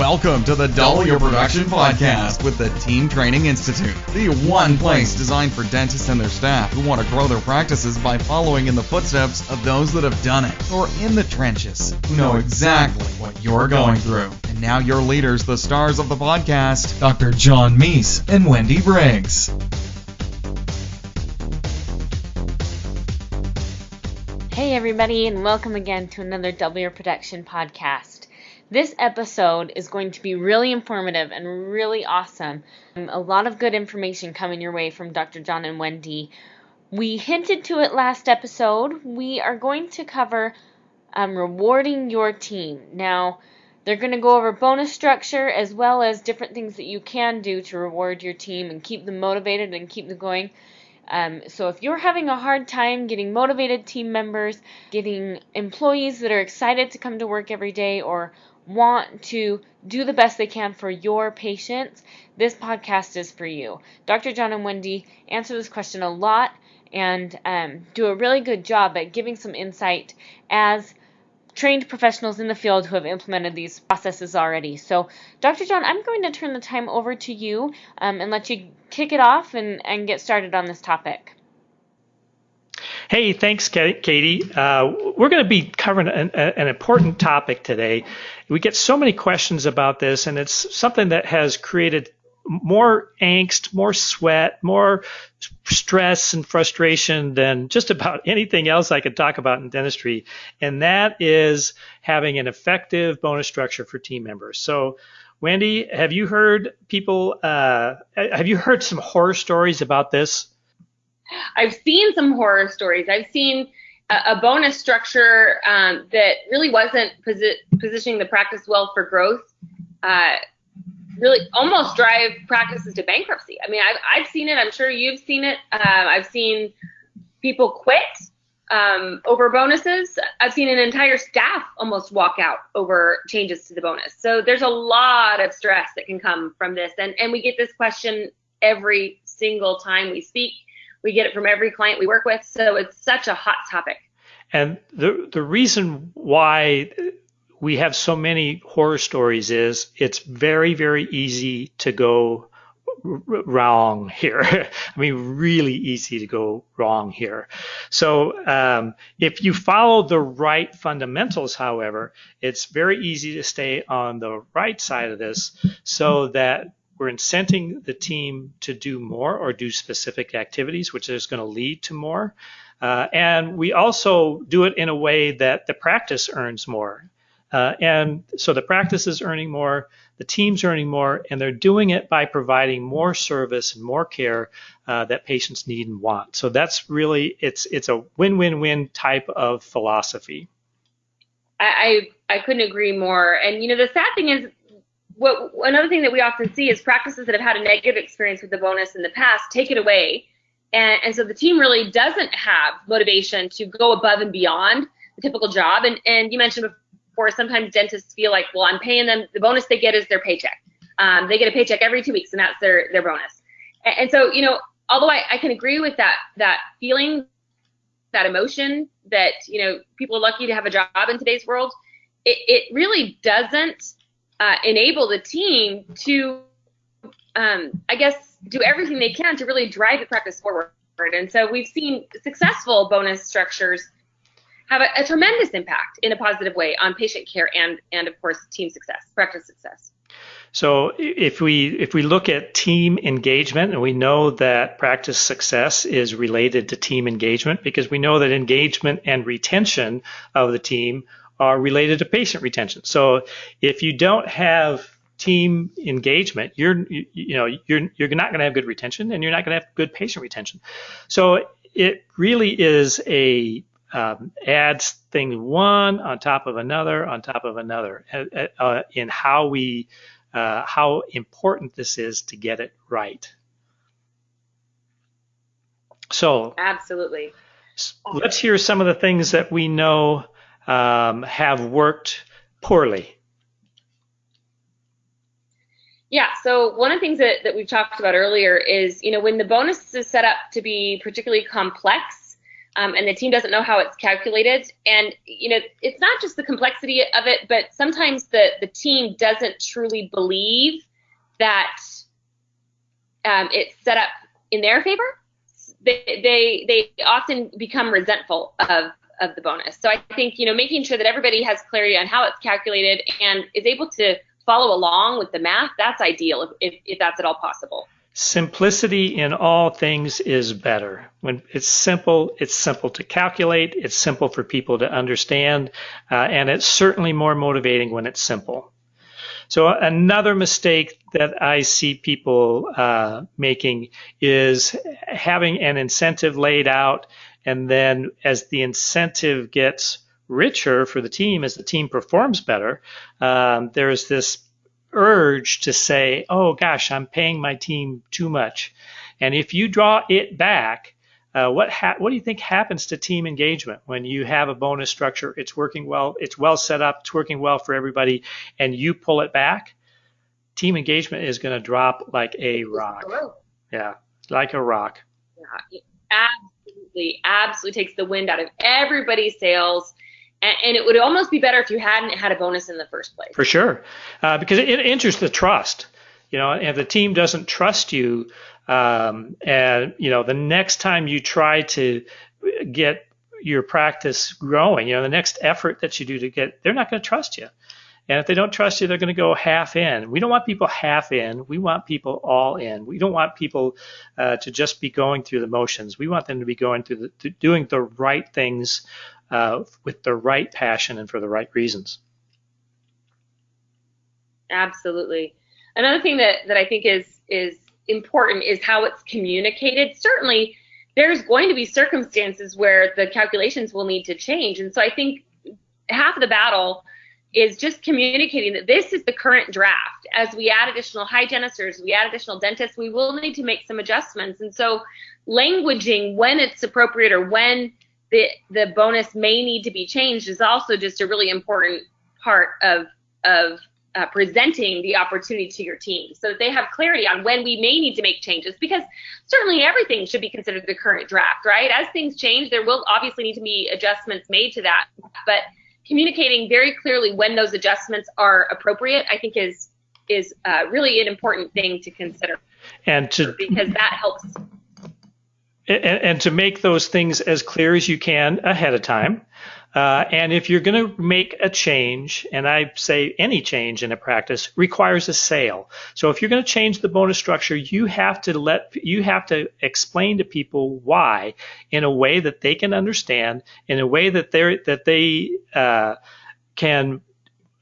Welcome to the Double Your Production Podcast with the Team Training Institute, the one place designed for dentists and their staff who want to grow their practices by following in the footsteps of those that have done it, or in the trenches, who know exactly what you're going through. And now your leaders, the stars of the podcast, Dr. John Meis and Wendy Briggs. Hey, everybody, and welcome again to another Double Your Production podcast. This episode is going to be really informative and really awesome. Um, a lot of good information coming your way from Dr. John and Wendy. We hinted to it last episode. We are going to cover um, rewarding your team. Now, they're going to go over bonus structure as well as different things that you can do to reward your team and keep them motivated and keep them going. Um, so if you're having a hard time getting motivated team members, getting employees that are excited to come to work every day, or want to do the best they can for your patients, this podcast is for you. Dr. John and Wendy answer this question a lot and um, do a really good job at giving some insight as trained professionals in the field who have implemented these processes already. So, Dr. John, I'm going to turn the time over to you um, and let you kick it off and, and get started on this topic. Hey, thanks, Katie. Uh, we're going to be covering an, an, important topic today. We get so many questions about this, and it's something that has created more angst, more sweat, more stress and frustration than just about anything else I could talk about in dentistry. And that is having an effective bonus structure for team members. So, Wendy, have you heard people, uh, have you heard some horror stories about this? I've seen some horror stories. I've seen a, a bonus structure um, that really wasn't posi- positioning the practice well for growth. Uh, really almost drive practices to bankruptcy. I mean, I've, I've seen it. I'm sure you've seen it. Uh, I've seen people quit um, over bonuses. I've seen an entire staff almost walk out over changes to the bonus. So there's a lot of stress that can come from this. And, and we get this question every single time we speak. We get it from every client we work with. So it's such a hot topic. And the the reason why we have so many horror stories is it's very very easy to go wrong here. I mean, really easy to go wrong here. So um, if you follow the right fundamentals, however, it's very easy to stay on the right side of this so that we're incenting the team to do more or do specific activities, which is going to lead to more. Uh, and we also do it in a way that the practice earns more. Uh, and so the practice is earning more, the team's earning more, and they're doing it by providing more service and more care uh, that patients need and want. So that's really it's it's a win-win-win type of philosophy. I, I I couldn't agree more. And you know the sad thing is what another thing that we often see is practices that have had a negative experience with the bonus in the past take it away, and, and so the team really doesn't have motivation to go above and beyond the typical job. And and you mentioned before, sometimes dentists feel like, well, I'm paying them. The bonus they get is their paycheck. Um, they get a paycheck every two weeks, and that's their their bonus. And, and so you know, although I, I can agree with that that feeling, that emotion that you know people are lucky to have a job in today's world, it, it really doesn't uh, enable the team to, um, I guess, do everything they can to really drive the practice forward. And so we've seen successful bonus structures have a, a tremendous impact in a positive way on patient care and, and of course, team success, practice success. So if we if we look at team engagement, and we know that practice success is related to team engagement because we know that engagement and retention of the team are related to patient retention. So if you don't have team engagement, you're you, know you're you're not going to have good retention, and you're not going to have good patient retention. So it really is a um, adds thing one on top of another on top of another uh, uh, in how we uh, how important this is to get it right. So absolutely. Let's hear some of the things that we know um, have worked poorly? Yeah, so one of the things that, that we've talked about earlier is, you know, when the bonus is set up to be particularly complex, um, and the team doesn't know how it's calculated. And you know, it's not just the complexity of it, but sometimes the the team doesn't truly believe that um, it's set up in their favor. They, they they often become resentful of of the bonus. So I think you know making sure that everybody has clarity on how it's calculated and is able to follow along with the math. That's ideal if, if, if that's at all possible. Simplicity in all things is better. When it's simple, it's simple to calculate, it's simple for people to understand, uh, and it's certainly more motivating when it's simple. So another mistake that I see people uh, making is having an incentive laid out, and then as the incentive gets richer for the team, as the team performs better, um, there's this urge to say, oh gosh, I'm paying my team too much. And if you draw it back, uh, what ha- what do you think happens to team engagement when you have a bonus structure? It's working well, it's well set up, it's working well for everybody, and you pull it back. Team engagement is going to drop like a rock. Yeah, like a rock. Yeah, absolutely, absolutely takes the wind out of everybody's sails and, and, it would almost be better if you hadn't had a bonus in the first place. For sure, uh, because it, it enters the trust. You know, if the team doesn't trust you, um, and you know, the next time you try to get your practice growing, you know, the next effort that you do to get, they're not going to trust you. And if they don't trust you, they're going to go half in. We don't want people half in. We want people all in. We don't want people uh, to just be going through the motions. We want them to be going through the, doing the right things uh, with the right passion and for the right reasons. Absolutely. Another thing that, that I think is is important is how it's communicated. Certainly, there's going to be circumstances where the calculations will need to change, and so I think half of the battle is just communicating that this is the current draft. As we add additional hygienists or we add additional dentists, we will need to make some adjustments, and so languaging when it's appropriate or when the the bonus may need to be changed is also just a really important part of of uh, presenting the opportunity to your team so that they have clarity on when we may need to make changes because certainly everything should be considered the current draft right? As things change there will obviously need to be adjustments made to that. But communicating very clearly when those adjustments are appropriate i think is is uh, really an important thing to consider and to because that helps and, and, to make those things as clear as you can ahead of time. Uh, and if you're going to make a change, and I say any change in a practice requires a sale. So if you're going to change the bonus structure, you have to let you have to explain to people why in a way that they can understand, in a way that they that they uh, can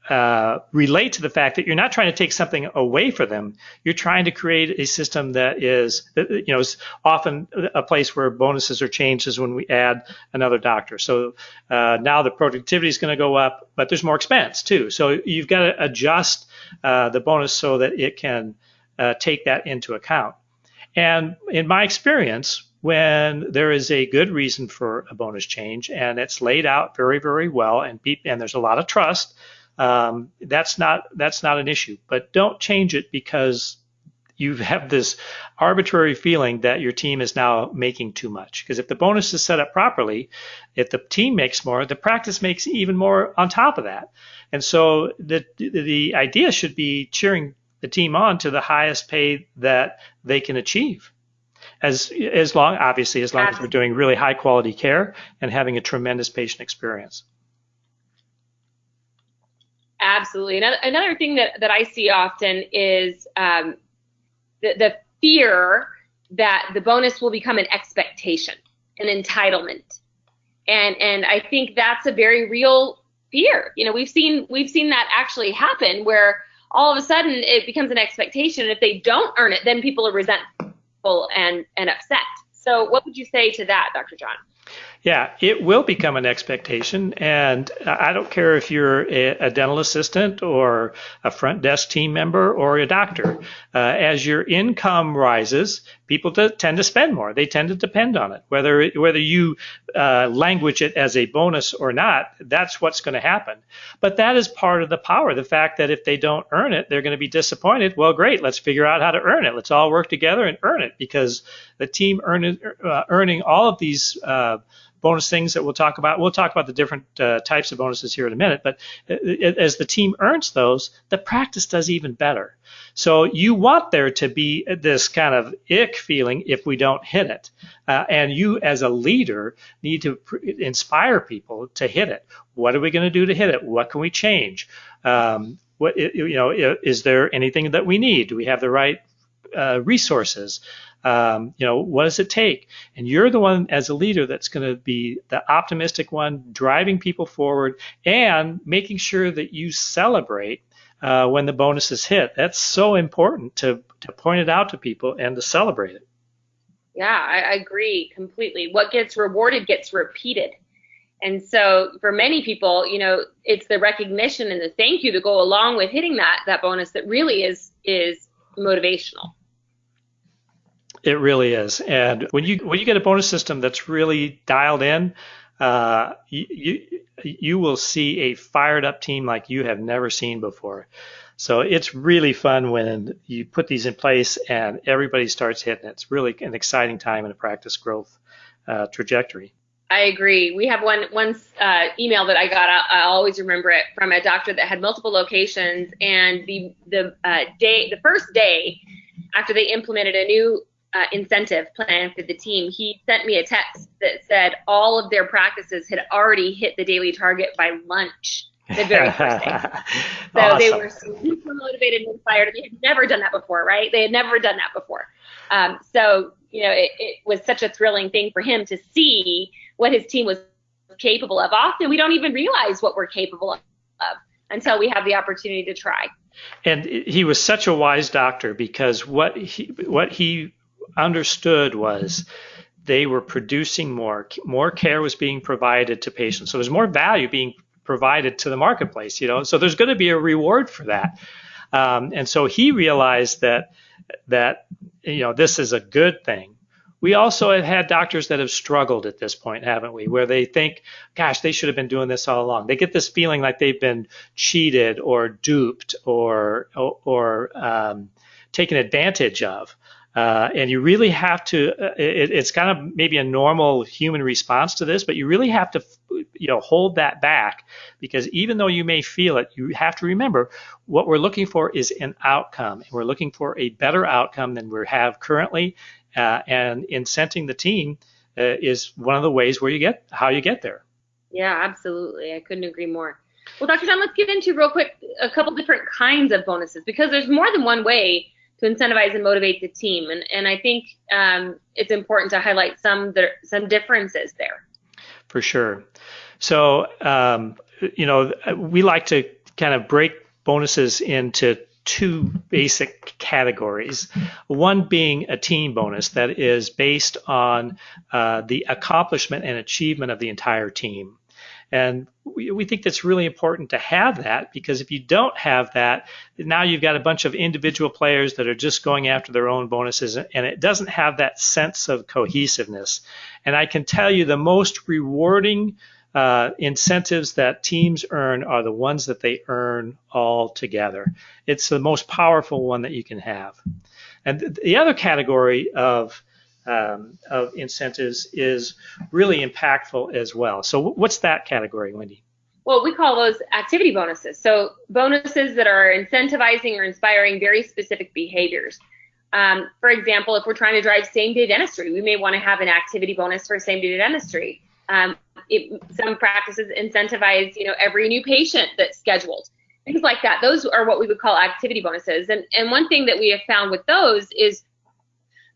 uh, relate to the fact that you're not trying to take something away from them. You're trying to create a system that is, you know, is often a place where bonuses are changed is when we add another doctor. So uh, now the productivity is going to go up, but there's more expense too. So you've got to adjust uh, the bonus so that it can uh, take that into account. And in my experience, when there is a good reason for a bonus change and it's laid out very, very well, and, and there's a lot of trust um, that's not that's not an issue. But don't change it because you have this arbitrary feeling that your team is now making too much. Because if the bonus is set up properly, if the team makes more, the practice makes even more on top of that. And so the the idea should be cheering the team on to the highest pay that they can achieve. As as long obviously as long as we're doing really high quality care and having a tremendous patient experience. Absolutely. Another, another thing that, that I see often is um, the, the fear that the bonus will become an expectation, an entitlement. And, and I think that's a very real fear. You know, we've seen, we've seen that actually happen where all of a sudden it becomes an expectation. And if they don't earn it, then people are resentful and, and upset. So what would you say to that, Dr. John? Yeah, it will become an expectation. And I don't care if you're a, dental assistant or a front desk team member or a doctor. Uh, as your income rises, people tend to spend more. They tend to depend on it. Whether, whether you uh, language it as a bonus or not, that's what's going to happen. But that is part of the power. The fact that if they don't earn it, they're going to be disappointed. Well, great. Let's figure out how to earn it. Let's all work together and earn it because the team earn, uh, earning all of these uh, bonus things that we'll talk about. We'll talk about the different uh, types of bonuses here in a minute, but uh, as the team earns those, the practice does even better. So you want there to be this kind of ick feeling if we don't hit it. Uh, and you as a leader need to inspire people to hit it. What are we going to do to hit it? What can we change? Um, what, you know, is there anything that we need? Do we have the right uh, resources? Um, you know, what does it take? And you're the one as a leader that's going to be the optimistic one, driving people forward and making sure that you celebrate uh, when the bonus is hit. That's so important to, to point it out to people and to celebrate it. Yeah, I, agree completely. What gets rewarded gets repeated. And so for many people, you know, it's the recognition and the thank you to go along with hitting that that bonus that really is is motivational. It really is. And when you when you get a bonus system that's really dialed in, uh, you, you you will see a fired up team like you have never seen before. So it's really fun when you put these in place and everybody starts hitting it. It's really an exciting time in a practice growth uh, trajectory. I agree. We have one one uh, email that I got. I, I, always remember it from a doctor that had multiple locations, and the the uh, day, the first day after they implemented a new uh, incentive plan for the team, he sent me a text that said all of their practices had already hit the daily target by lunch the very first day. so awesome. they were super motivated and inspired. They had never done that before, right? They had never done that before. Um, so you know, it, it was such a thrilling thing for him to see what his team was capable of. Often we don't even realize what we're capable of until we have the opportunity to try. And he was such a wise doctor because what he what he understood was they were producing more, more care was being provided to patients. So there's more value being provided to the marketplace, you know. So there's going to be a reward for that. Um, and so he realized that that you know this is a good thing. We also have had doctors that have struggled at this point, haven't we? Where they think, gosh, they should have been doing this all along. They get this feeling like they've been cheated or duped or or, um, taken advantage of. Uh, and you really have to, uh, it, it's kind of maybe a normal human response to this, but you really have to, you know, hold that back because even though you may feel it, you have to remember what we're looking for is an outcome. And we're looking for a better outcome than we have currently. Uh, and incenting the team uh, is one of the ways where you get, how you get there. Yeah, absolutely. I couldn't agree more. Well, Dr. John, let's get into real quick a couple different kinds of bonuses because there's more than one way to incentivize and motivate the team. And, and I think um, it's important to highlight some there, some differences there. For sure. So, um, you know, we like to kind of break bonuses into two basic categories. One being a team bonus that is based on uh, the accomplishment and achievement of the entire team. And we, we think that's really important to have that because if you don't have that, now you've got a bunch of individual players that are just going after their own bonuses and it doesn't have that sense of cohesiveness. And I can tell you the most rewarding uh, incentives that teams earn are the ones that they earn all together. It's the most powerful one that you can have. And the other category of um, of incentives is really impactful as well. So, what's that category, Wendy? Well, we call those activity bonuses. So, bonuses that are incentivizing or inspiring very specific behaviors. Um, for example, if we're trying to drive same day dentistry, we may want to have an activity bonus for same day dentistry. Um, it, some practices incentivize, you know, every new patient that's scheduled, things like that. Those are what we would call activity bonuses. And and one thing that we have found with those is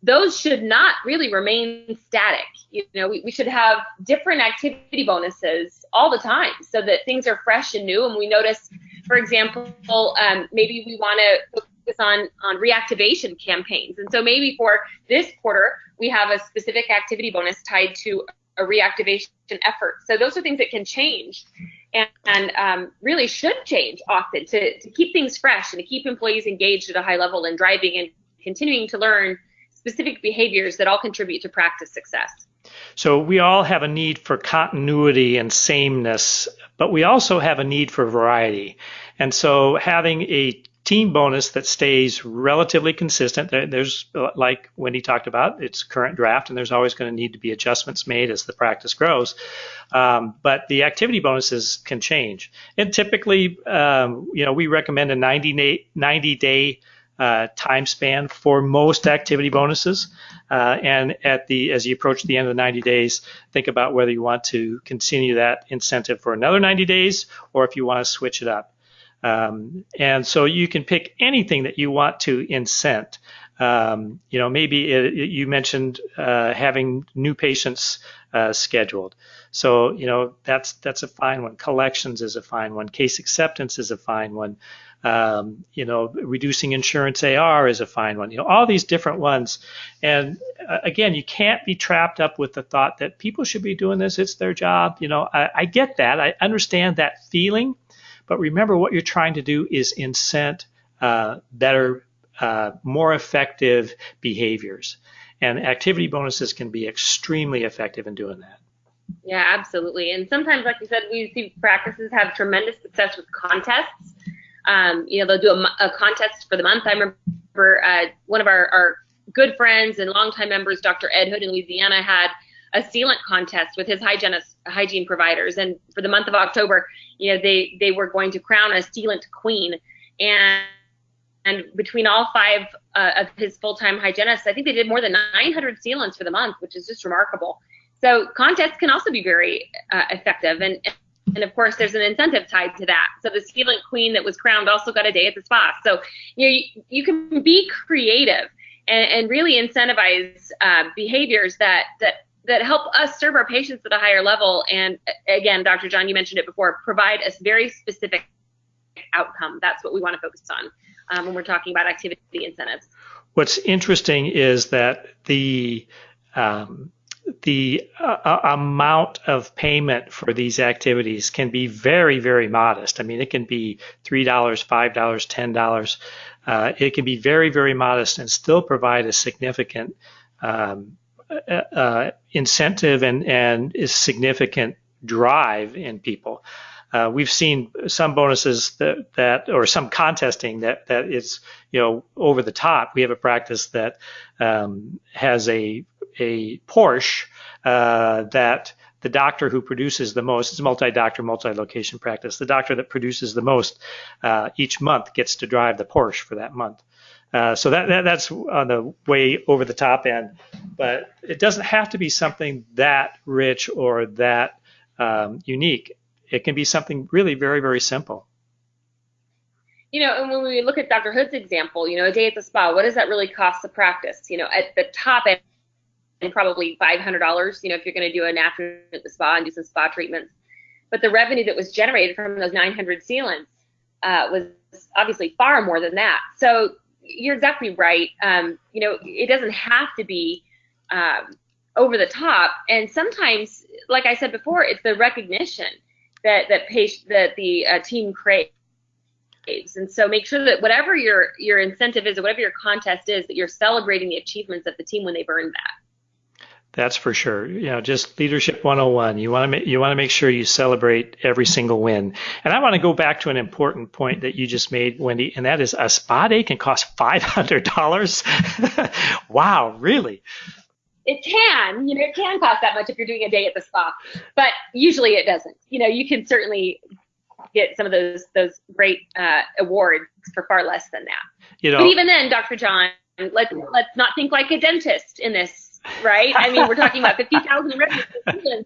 those should not really remain static. You know, we, we should have different activity bonuses all the time so that things are fresh and new. And we notice, for example, um, maybe we want to focus on, on reactivation campaigns. And so maybe for this quarter, we have a specific activity bonus tied to a reactivation effort. So those are things that can change and, and um, really should change often to, to keep things fresh and to keep employees engaged at a high level and driving and continuing to learn specific behaviors that all contribute to practice success. So we all have a need for continuity and sameness, but we also have a need for variety. And so having a team bonus that stays relatively consistent. There's, like Wendy talked about, it's current draft, and there's always going to need to be adjustments made as the practice grows. Um, but the activity bonuses can change. And typically, um, you know, we recommend a 90 day, 90 day uh, time span for most activity bonuses. Uh, and at the as you approach the end of the 90 days, think about whether you want to continue that incentive for another 90 days or if you want to switch it up. Um, and so you can pick anything that you want to incent. Um, you know, maybe it, you mentioned uh, having new patients uh, scheduled. So you know that's that's a fine one. Collections is a fine one. Case acceptance is a fine one. Um, you know, reducing insurance AR is a fine one. You know, all these different ones. And uh, again, you can't be trapped up with the thought that people should be doing this. It's their job. You know, I, I get that. I understand that feeling. But remember, what you're trying to do is incent uh, better, uh, more effective behaviors. And activity bonuses can be extremely effective in doing that. Yeah, absolutely. And sometimes, like you said, we see practices have tremendous success with contests. Um, you know, they'll do a, a, contest for the month. I remember uh, one of our, our good friends and longtime members, Dr. Ed Hood in Louisiana, had a sealant contest with his hygienist, hygiene providers. And for the month of October, you know, they, they were going to crown a sealant queen. And, and between all five uh, of his full-time hygienists, I think they did more than 900 sealants for the month, which is just remarkable. So contests can also be very uh, effective. And, and of course, there's an incentive tied to that. So the sealant queen that was crowned also got a day at the spa. So you know, you, you can be creative and, and really incentivize uh, behaviors that that that help us serve our patients at a higher level. And again, Dr. John, you mentioned it before, provide a very specific outcome. That's what we want to focus on um, when we're talking about activity incentives. What's interesting is that the um, the uh, amount of payment for these activities can be very, very modest. I mean, it can be $3, $5, $10. Uh, it can be very, very modest and still provide a significant um, uh, uh, incentive and, and is significant drive in people. Uh, we've seen some bonuses that, that, or some contesting that, that is, you know, over the top. We have a practice that um, has a, a Porsche uh, that the doctor who produces the most, it's a multi-doctor, multi-location practice, the doctor that produces the most uh, each month gets to drive the Porsche for that month. Uh, so that, that, that's on the way over the top end, but it doesn't have to be something that rich or that um, unique. It can be something really very very simple. You know, and when we look at Dr. Hood's example, you know, a day at the spa, what does that really cost the practice? You know, at the top end, probably $500. You know, if you're going to do an afternoon at the spa and do some spa treatments, but the revenue that was generated from those 900 sealants uh, was obviously far more than that. So you're exactly right. Um, you know, it doesn't have to be um, over the top. And sometimes, like I said before, it's the recognition that that patient that the uh, team craves. And so make sure that whatever your your incentive is or whatever your contest is, that you're celebrating the achievements of the team when they've earned that. That's for sure. You know, just leadership 101. You want to make, you want to make sure you celebrate every single win. And I want to go back to an important point that you just made, Wendy, and that is a spa day can cost $500. wow, really? It can, you know, it can cost that much if you're doing a day at the spa, but usually it doesn't. You know, you can certainly get some of those those great uh, awards for far less than that. You know, but even then, Dr. John, let's let's not think like a dentist in this right? I mean, we're talking about fifty thousand revenue.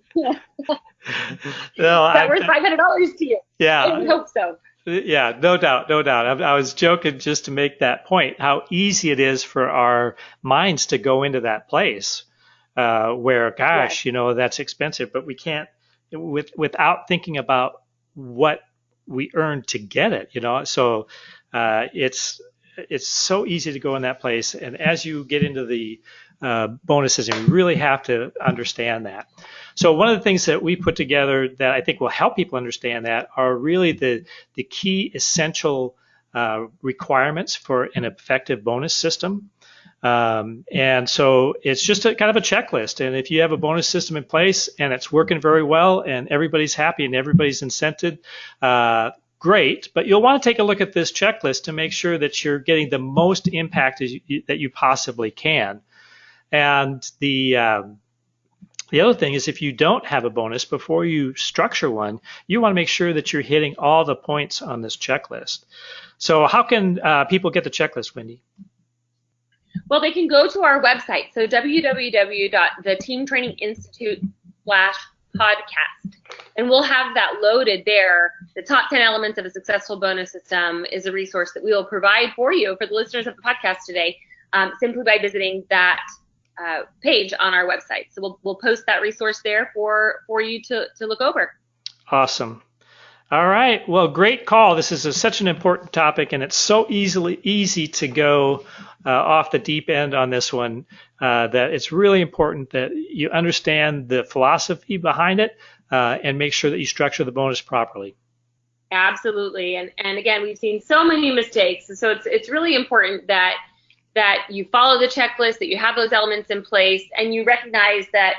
no, that worth five hundred dollars to you. Yeah, I hope so. Yeah, no doubt, no doubt. I, I, was joking just to make that point. How easy it is for our minds to go into that place uh, where, gosh, you know, that's expensive, but we can't with without thinking about what we earn to get it. You know, so uh, it's it's so easy to go in that place, and as you get into the uh, bonuses, and we really have to understand that. So one of the things that we put together that I think will help people understand that are really the the key essential uh, requirements for an effective bonus system. Um, and so it's just a kind of a checklist. And if you have a bonus system in place and it's working very well and everybody's happy and everybody's incented, uh, great, but you'll want to take a look at this checklist to make sure that you're getting the most impact you, that you possibly can. And the um, the other thing is if you don't have a bonus before you structure one, you want to make sure that you're hitting all the points on this checklist. So how can uh, people get the checklist, Wendy? Well, they can go to our website, so www.theteamtraininginstitute slash podcast. And we'll have that loaded there. The top 10 elements of a successful bonus system is a resource that we will provide for you for the listeners of the podcast today um, simply by visiting that uh, page on our website. So we'll, we'll post that resource there for, for you to, to look over. Awesome. All right. Well, great call. This is a, such an important topic, and it's so easily easy to go uh, off the deep end on this one. Uh, that it's really important that you understand the philosophy behind it uh, and make sure that you structure the bonus properly. Absolutely. And and again, we've seen so many mistakes, so it's it's really important that that you follow the checklist, that you have those elements in place, and you recognize that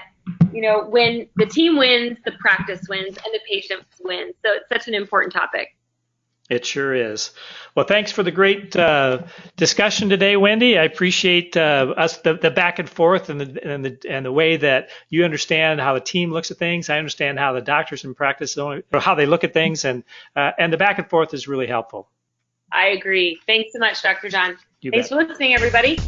you know, when the team wins, the practice wins, and the patient wins. So it's such an important topic. It sure is. Well, thanks for the great uh, discussion today, Wendy. I appreciate uh, us the, the, back and forth and the, and the and the way that you understand how the team looks at things. I understand how the doctors in practice or how they look at things, and uh, and the back and forth is really helpful. I agree. Thanks so much, Dr. John. You thanks bet. for listening, everybody.